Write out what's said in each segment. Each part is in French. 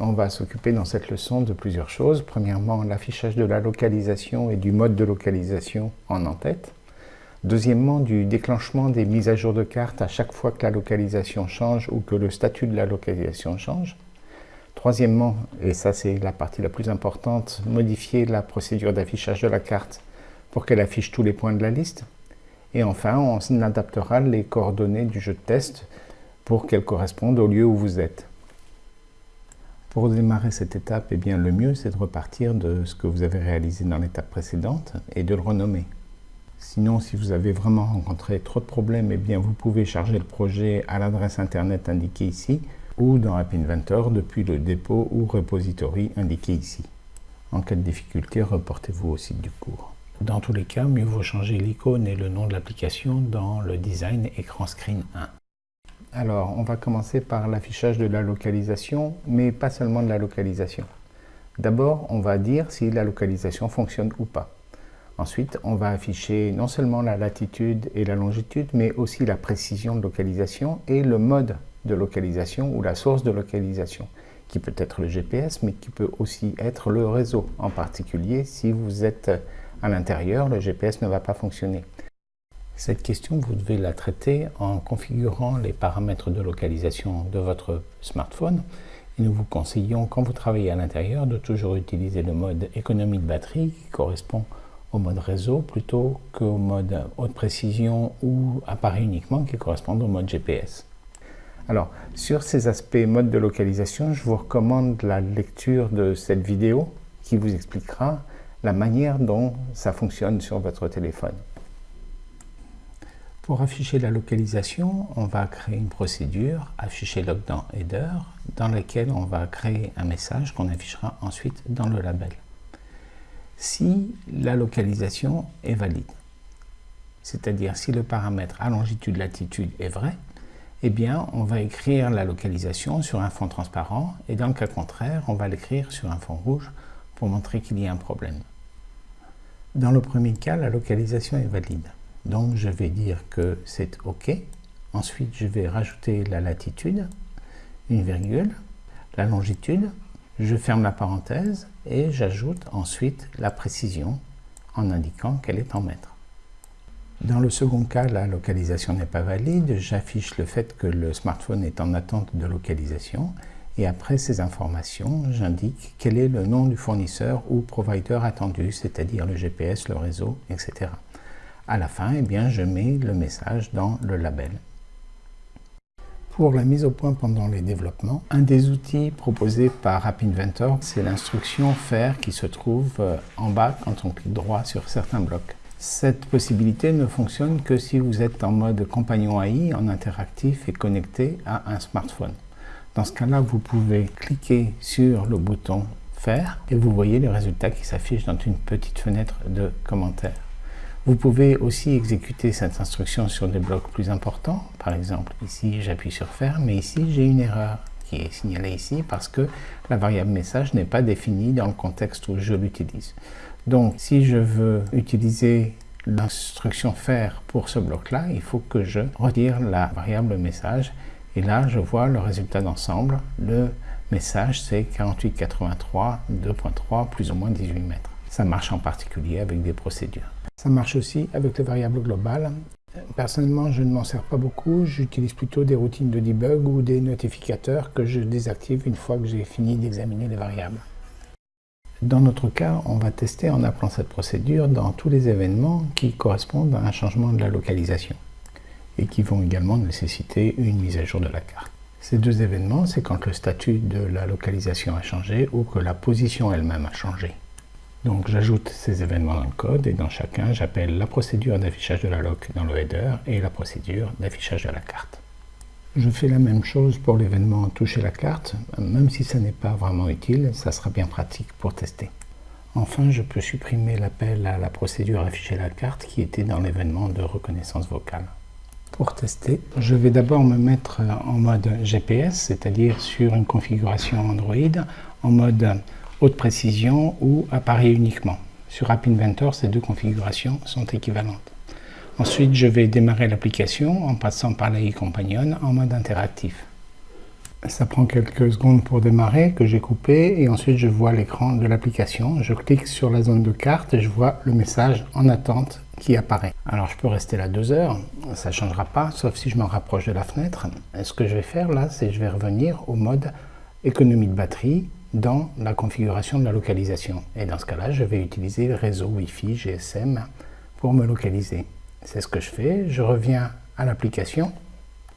on va s'occuper dans cette leçon de plusieurs choses. Premièrement, l'affichage de la localisation et du mode de localisation en en-tête. Deuxièmement, du déclenchement des mises à jour de carte à chaque fois que la localisation change ou que le statut de la localisation change. Troisièmement, et ça c'est la partie la plus importante, modifier la procédure d'affichage de la carte pour qu'elle affiche tous les points de la liste. Et enfin, on adaptera les coordonnées du jeu de test pour qu'elles correspondent au lieu où vous êtes. Pour démarrer cette étape, eh bien, le mieux c'est de repartir de ce que vous avez réalisé dans l'étape précédente et de le renommer. Sinon, si vous avez vraiment rencontré trop de problèmes, eh bien, vous pouvez charger le projet à l'adresse internet indiquée ici ou dans App Inventor depuis le dépôt ou repository indiqué ici. En cas de difficulté, reportez-vous au site du cours. Dans tous les cas, mieux vaut changer l'icône et le nom de l'application dans le design écran screen 1. Alors, on va commencer par l'affichage de la localisation, mais pas seulement de la localisation. D'abord, on va dire si la localisation fonctionne ou pas. Ensuite, on va afficher non seulement la latitude et la longitude, mais aussi la précision de localisation et le mode de localisation ou la source de localisation, qui peut être le GPS, mais qui peut aussi être le réseau. En particulier, si vous êtes à l'intérieur, le GPS ne va pas fonctionner. Cette question, vous devez la traiter en configurant les paramètres de localisation de votre smartphone. Et nous vous conseillons, quand vous travaillez à l'intérieur, de toujours utiliser le mode économie de batterie qui correspond au mode réseau plutôt qu'au mode haute précision ou appareil uniquement qui correspond au mode GPS. Alors, sur ces aspects mode de localisation, je vous recommande la lecture de cette vidéo qui vous expliquera la manière dont ça fonctionne sur votre téléphone. Pour afficher la localisation, on va créer une procédure, afficher dans header, dans laquelle on va créer un message qu'on affichera ensuite dans le label. Si la localisation est valide, c'est-à-dire si le paramètre à longitude-latitude est vrai, eh bien on va écrire la localisation sur un fond transparent et dans le cas contraire, on va l'écrire sur un fond rouge pour montrer qu'il y a un problème. Dans le premier cas, la localisation est valide. Donc je vais dire que c'est OK. Ensuite, je vais rajouter la latitude, une virgule, la longitude, je ferme la parenthèse et j'ajoute ensuite la précision en indiquant qu'elle est en mètres. Dans le second cas, la localisation n'est pas valide, j'affiche le fait que le smartphone est en attente de localisation et après ces informations, j'indique quel est le nom du fournisseur ou provider attendu, c'est-à-dire le GPS, le réseau, etc à la fin, eh bien, je mets le message dans le label. Pour la mise au point pendant les développements, un des outils proposés par App Inventor, c'est l'instruction faire qui se trouve euh, en bas quand on clique droit sur certains blocs. Cette possibilité ne fonctionne que si vous êtes en mode compagnon AI, en interactif et connecté à un smartphone. Dans ce cas-là, vous pouvez cliquer sur le bouton Faire et vous voyez les résultats qui s'affichent dans une petite fenêtre de commentaires. Vous pouvez aussi exécuter cette instruction sur des blocs plus importants. Par exemple, ici, j'appuie sur Faire, mais ici, j'ai une erreur qui est signalée ici parce que la variable message n'est pas définie dans le contexte où je l'utilise. Donc, si je veux utiliser l'instruction faire pour ce bloc-là, il faut que je retire la variable message. Et là, je vois le résultat d'ensemble. Le message, c'est 4883 2.3 plus ou moins 18 mètres. Ça marche en particulier avec des procédures. Ça marche aussi avec les variables globales. Personnellement, je ne m'en sers pas beaucoup. J'utilise plutôt des routines de debug ou des notificateurs que je désactive une fois que j'ai fini d'examiner les variables. Dans notre cas, on va tester en appelant cette procédure dans tous les événements qui correspondent à un changement de la localisation et qui vont également nécessiter une mise à jour de la carte. Ces deux événements, c'est quand le statut de la localisation a changé ou que la position elle-même a changé. Donc j'ajoute ces événements dans le code et dans chacun j'appelle la procédure d'affichage de la loc dans le header et la procédure d'affichage de la carte. Je fais la même chose pour l'événement toucher la carte, même si ça n'est pas vraiment utile, ça sera bien pratique pour tester. Enfin, je peux supprimer l'appel à la procédure afficher la carte qui était dans l'événement de reconnaissance vocale. Pour tester, je vais d'abord me mettre en mode GPS, c'est-à-dire sur une configuration Android, en mode haute précision ou appareil uniquement. Sur App Inventor, ces deux configurations sont équivalentes. Ensuite, je vais démarrer l'application en passant par l'AI Companion en mode interactif. Ça prend quelques secondes pour démarrer, que j'ai coupé, et ensuite je vois l'écran de l'application. Je clique sur la zone de carte et je vois le message en attente qui apparaît. Alors je peux rester là deux heures, ça ne changera pas, sauf si je me rapproche de la fenêtre. Et ce que je vais faire là, c'est je vais revenir au mode économie de batterie dans la configuration de la localisation. Et dans ce cas-là, je vais utiliser le réseau Wi-Fi GSM pour me localiser. C'est ce que je fais, je reviens à l'application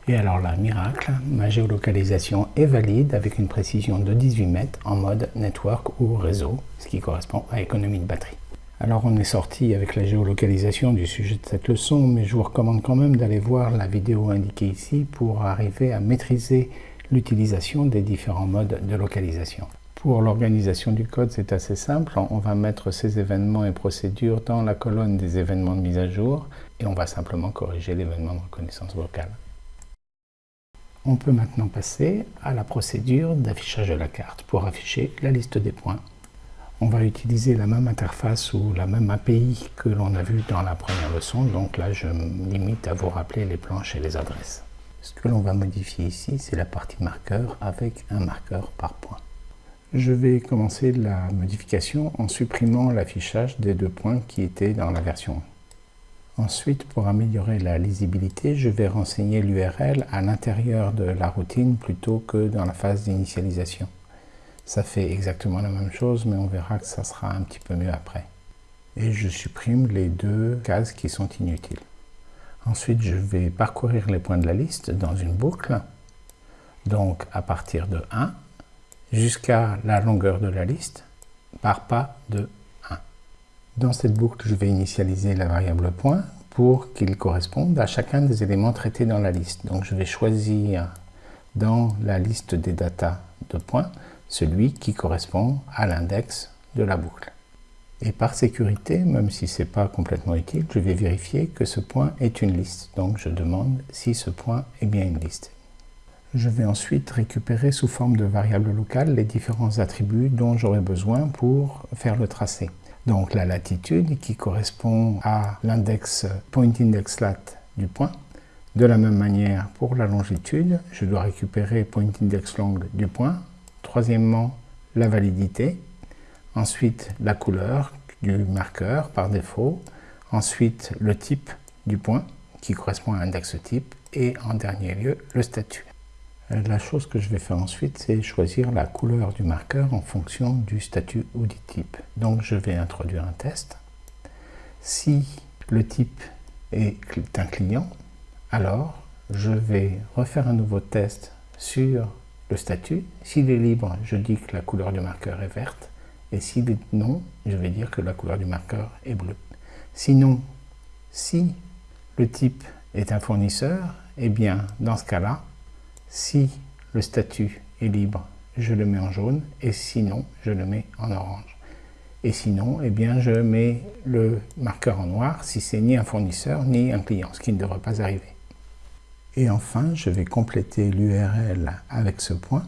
et alors là, miracle, ma géolocalisation est valide avec une précision de 18 mètres en mode network ou réseau, ce qui correspond à économie de batterie. Alors on est sorti avec la géolocalisation du sujet de cette leçon, mais je vous recommande quand même d'aller voir la vidéo indiquée ici pour arriver à maîtriser l'utilisation des différents modes de localisation. Pour l'organisation du code, c'est assez simple. On va mettre ces événements et procédures dans la colonne des événements de mise à jour et on va simplement corriger l'événement de reconnaissance vocale. On peut maintenant passer à la procédure d'affichage de la carte pour afficher la liste des points. On va utiliser la même interface ou la même API que l'on a vu dans la première leçon, donc là je me limite à vous rappeler les planches et les adresses. Ce que l'on va modifier ici, c'est la partie marqueur avec un marqueur par point. Je vais commencer la modification en supprimant l'affichage des deux points qui étaient dans la version 1. Ensuite, pour améliorer la lisibilité, je vais renseigner l'URL à l'intérieur de la routine plutôt que dans la phase d'initialisation. Ça fait exactement la même chose, mais on verra que ça sera un petit peu mieux après. Et je supprime les deux cases qui sont inutiles. Ensuite, je vais parcourir les points de la liste dans une boucle, donc à partir de 1 jusqu'à la longueur de la liste par pas de dans cette boucle, je vais initialiser la variable point pour qu'il corresponde à chacun des éléments traités dans la liste. Donc je vais choisir dans la liste des datas de points celui qui correspond à l'index de la boucle. Et par sécurité, même si ce n'est pas complètement utile, je vais vérifier que ce point est une liste. Donc je demande si ce point est bien une liste. Je vais ensuite récupérer sous forme de variable locale les différents attributs dont j'aurai besoin pour faire le tracé. Donc la latitude qui correspond à l'index point index lat du point. De la même manière pour la longitude, je dois récupérer point index long du point. Troisièmement, la validité. Ensuite, la couleur du marqueur par défaut. Ensuite, le type du point qui correspond à l'index type. Et en dernier lieu, le statut. Euh, la chose que je vais faire ensuite, c'est choisir la couleur du marqueur en fonction du statut ou du type. Donc je vais introduire un test. Si le type est un client, alors je vais refaire un nouveau test sur le statut. S'il est libre, je dis que la couleur du marqueur est verte. Et s'il est non, je vais dire que la couleur du marqueur est bleue. Sinon, si le type est un fournisseur, eh bien, dans ce cas-là, si le statut est libre, je le mets en jaune et sinon, je le mets en orange. Et sinon, eh bien, je mets le marqueur en noir si c'est ni un fournisseur ni un client, ce qui ne devrait pas arriver. Et enfin, je vais compléter l'URL avec ce point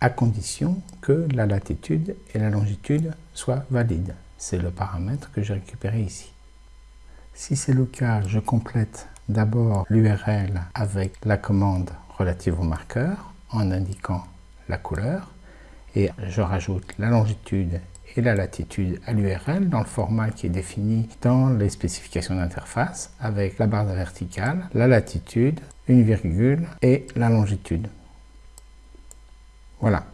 à condition que la latitude et la longitude soient valides. C'est le paramètre que j'ai récupéré ici. Si c'est le cas, je complète d'abord l'URL avec la commande relative au marqueur en indiquant la couleur et je rajoute la longitude et la latitude à l'URL dans le format qui est défini dans les spécifications d'interface avec la barre verticale, la latitude, une virgule et la longitude. Voilà.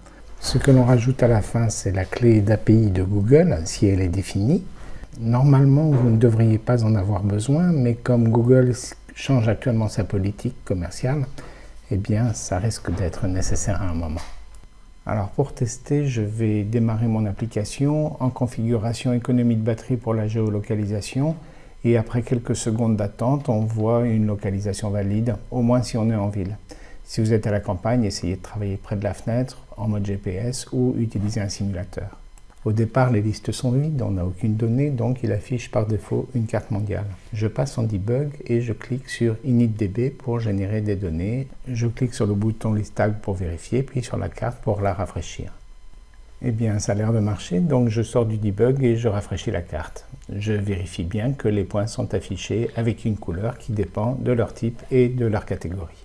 Ce que l'on rajoute à la fin, c'est la clé d'API de Google, si elle est définie. Normalement, vous ne devriez pas en avoir besoin, mais comme Google change actuellement sa politique commerciale, eh bien, ça risque d'être nécessaire à un moment. Alors pour tester, je vais démarrer mon application en configuration économie de batterie pour la géolocalisation et après quelques secondes d'attente, on voit une localisation valide, au moins si on est en ville. Si vous êtes à la campagne, essayez de travailler près de la fenêtre en mode GPS ou utiliser un simulateur. Au départ, les listes sont vides, on n'a aucune donnée, donc il affiche par défaut une carte mondiale. Je passe en debug et je clique sur initdb pour générer des données. Je clique sur le bouton list tag pour vérifier, puis sur la carte pour la rafraîchir. Eh bien, ça a l'air de marcher, donc je sors du debug et je rafraîchis la carte. Je vérifie bien que les points sont affichés avec une couleur qui dépend de leur type et de leur catégorie.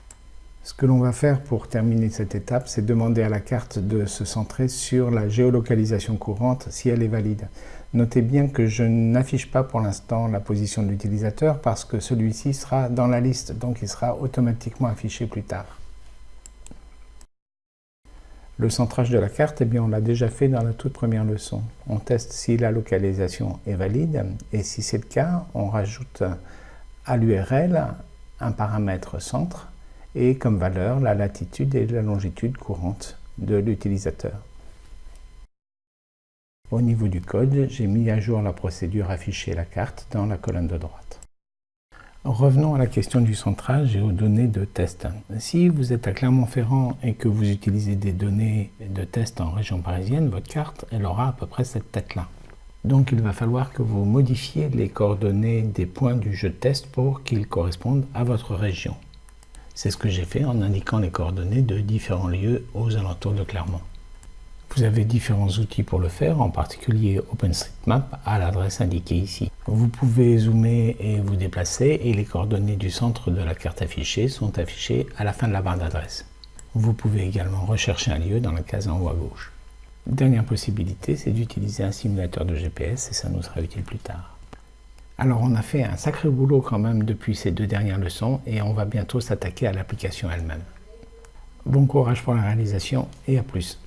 Ce que l'on va faire pour terminer cette étape, c'est demander à la carte de se centrer sur la géolocalisation courante si elle est valide. Notez bien que je n'affiche pas pour l'instant la position de l'utilisateur parce que celui-ci sera dans la liste, donc il sera automatiquement affiché plus tard. Le centrage de la carte, eh bien, on l'a déjà fait dans la toute première leçon. On teste si la localisation est valide et si c'est le cas, on rajoute à l'URL un paramètre centre et comme valeur la latitude et la longitude courante de l'utilisateur. Au niveau du code, j'ai mis à jour la procédure afficher la carte dans la colonne de droite. Revenons à la question du centrage et aux données de test. Si vous êtes à Clermont-Ferrand et que vous utilisez des données de test en région parisienne, votre carte elle aura à peu près cette tête-là. Donc il va falloir que vous modifiez les coordonnées des points du jeu de test pour qu'ils correspondent à votre région. C'est ce que j'ai fait en indiquant les coordonnées de différents lieux aux alentours de Clermont. Vous avez différents outils pour le faire, en particulier OpenStreetMap à l'adresse indiquée ici. Vous pouvez zoomer et vous déplacer et les coordonnées du centre de la carte affichée sont affichées à la fin de la barre d'adresse. Vous pouvez également rechercher un lieu dans la case en haut à gauche. Dernière possibilité, c'est d'utiliser un simulateur de GPS et ça nous sera utile plus tard. Alors on a fait un sacré boulot quand même depuis ces deux dernières leçons et on va bientôt s'attaquer à l'application elle-même. Bon courage pour la réalisation et à plus